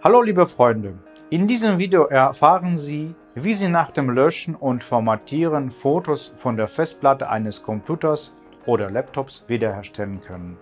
Hallo liebe Freunde, in diesem Video erfahren Sie, wie Sie nach dem Löschen und Formatieren Fotos von der Festplatte eines Computers oder Laptops wiederherstellen können.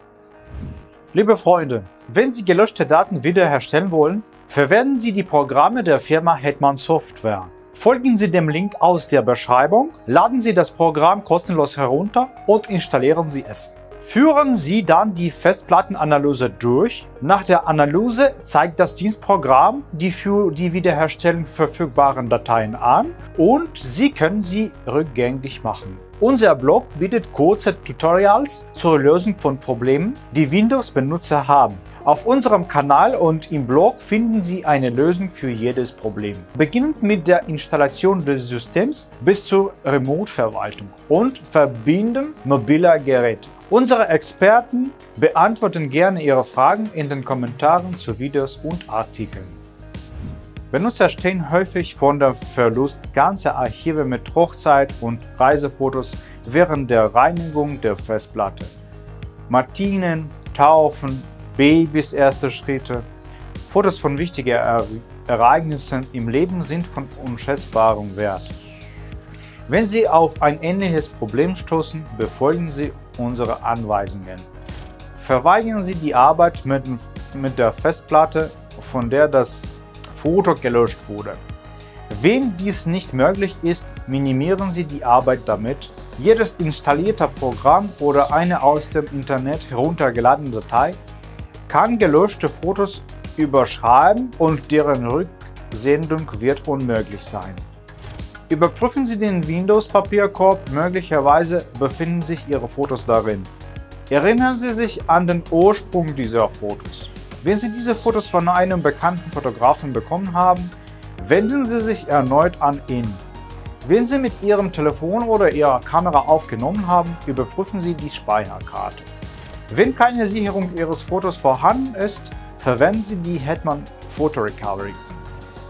Liebe Freunde, wenn Sie gelöschte Daten wiederherstellen wollen, verwenden Sie die Programme der Firma Hetman Software. Folgen Sie dem Link aus der Beschreibung, laden Sie das Programm kostenlos herunter und installieren Sie es. Führen Sie dann die Festplattenanalyse durch. Nach der Analyse zeigt das Dienstprogramm die für die Wiederherstellung verfügbaren Dateien an und Sie können sie rückgängig machen. Unser Blog bietet kurze Tutorials zur Lösung von Problemen, die Windows-Benutzer haben. Auf unserem Kanal und im Blog finden Sie eine Lösung für jedes Problem. Beginnend mit der Installation des Systems bis zur Remote-Verwaltung und Verbinden mobiler Geräte. Unsere Experten beantworten gerne Ihre Fragen in den Kommentaren zu Videos und Artikeln. Benutzer stehen häufig vor dem Verlust ganzer Archive mit Hochzeit- und Reisefotos während der Reinigung der Festplatte. Martinen, Taufen, Babys erste Schritte. Fotos von wichtigen Ereignissen im Leben sind von unschätzbarem Wert. Wenn Sie auf ein ähnliches Problem stoßen, befolgen Sie unsere Anweisungen. Verweigern Sie die Arbeit mit, mit der Festplatte, von der das Foto gelöscht wurde. Wenn dies nicht möglich ist, minimieren Sie die Arbeit damit, jedes installierte Programm oder eine aus dem Internet heruntergeladene Datei kann gelöschte Fotos überschreiben und deren Rücksendung wird unmöglich sein. Überprüfen Sie den Windows-Papierkorb, möglicherweise befinden sich Ihre Fotos darin. Erinnern Sie sich an den Ursprung dieser Fotos. Wenn Sie diese Fotos von einem bekannten Fotografen bekommen haben, wenden Sie sich erneut an ihn. Wenn Sie mit Ihrem Telefon oder Ihrer Kamera aufgenommen haben, überprüfen Sie die Speicherkarte. Wenn keine Sicherung Ihres Fotos vorhanden ist, verwenden Sie die Hetman Photo Recovery.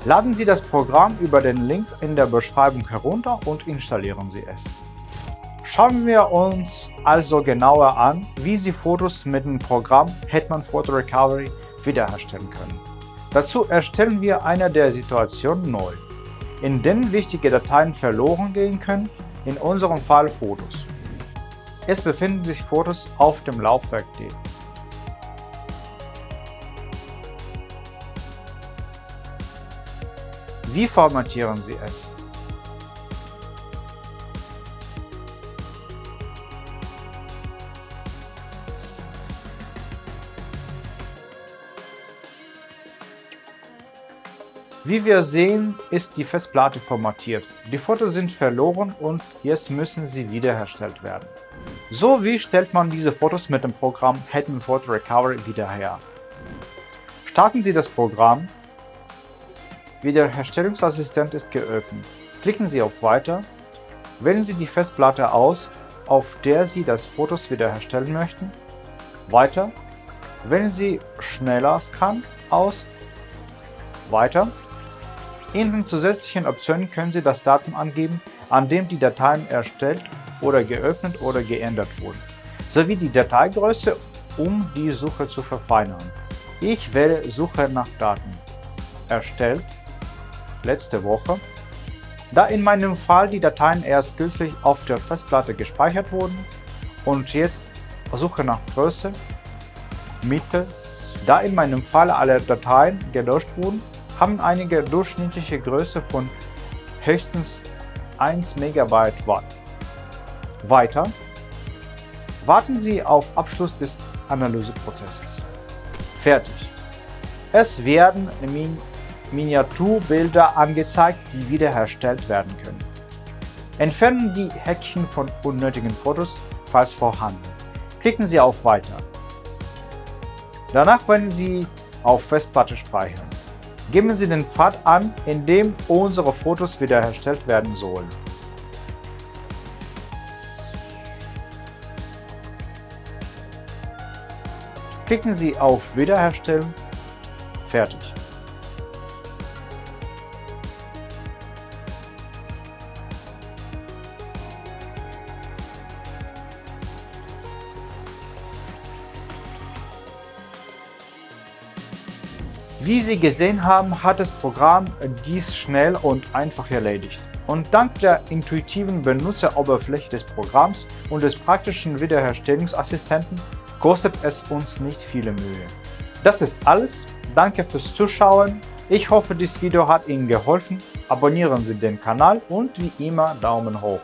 Laden Sie das Programm über den Link in der Beschreibung herunter und installieren Sie es. Schauen wir uns also genauer an, wie Sie Fotos mit dem Programm Hetman Photo Recovery wiederherstellen können. Dazu erstellen wir eine der Situationen neu, in denen wichtige Dateien verloren gehen können, in unserem Fall Fotos. Es befinden sich Fotos auf dem Laufwerk D. Wie formatieren Sie es? Wie wir sehen, ist die Festplatte formatiert. Die Fotos sind verloren und jetzt müssen sie wiederhergestellt werden. So wie stellt man diese Fotos mit dem Programm Hetman Photo Recovery wieder her? Starten Sie das Programm. Wiederherstellungsassistent ist geöffnet. Klicken Sie auf Weiter. Wählen Sie die Festplatte aus, auf der Sie das Fotos wiederherstellen möchten. Weiter. Wählen Sie Schneller Scan aus. Weiter. In den zusätzlichen Optionen können Sie das Datum angeben, an dem die Dateien erstellt oder geöffnet oder geändert wurden, sowie die Dateigröße, um die Suche zu verfeinern. Ich wähle Suche nach Daten. Erstellt. Letzte Woche. Da in meinem Fall die Dateien erst kürzlich auf der Festplatte gespeichert wurden und jetzt Suche nach Größe, Mitte. Da in meinem Fall alle Dateien gelöscht wurden, haben einige durchschnittliche Größe von höchstens 1 MB Watt. Weiter warten Sie auf Abschluss des Analyseprozesses. Fertig. Es werden Min Miniaturbilder angezeigt, die wiederhergestellt werden können. Entfernen die Häkchen von unnötigen Fotos, falls vorhanden. Klicken Sie auf Weiter. Danach werden Sie auf Festplatte speichern. Geben Sie den Pfad an, in dem unsere Fotos wiederhergestellt werden sollen. Klicken Sie auf Wiederherstellen. Fertig. Wie Sie gesehen haben, hat das Programm dies schnell und einfach erledigt. Und dank der intuitiven Benutzeroberfläche des Programms und des praktischen Wiederherstellungsassistenten kostet es uns nicht viele Mühe. Das ist alles. Danke fürs Zuschauen. Ich hoffe, dieses Video hat Ihnen geholfen. Abonnieren Sie den Kanal und wie immer Daumen hoch.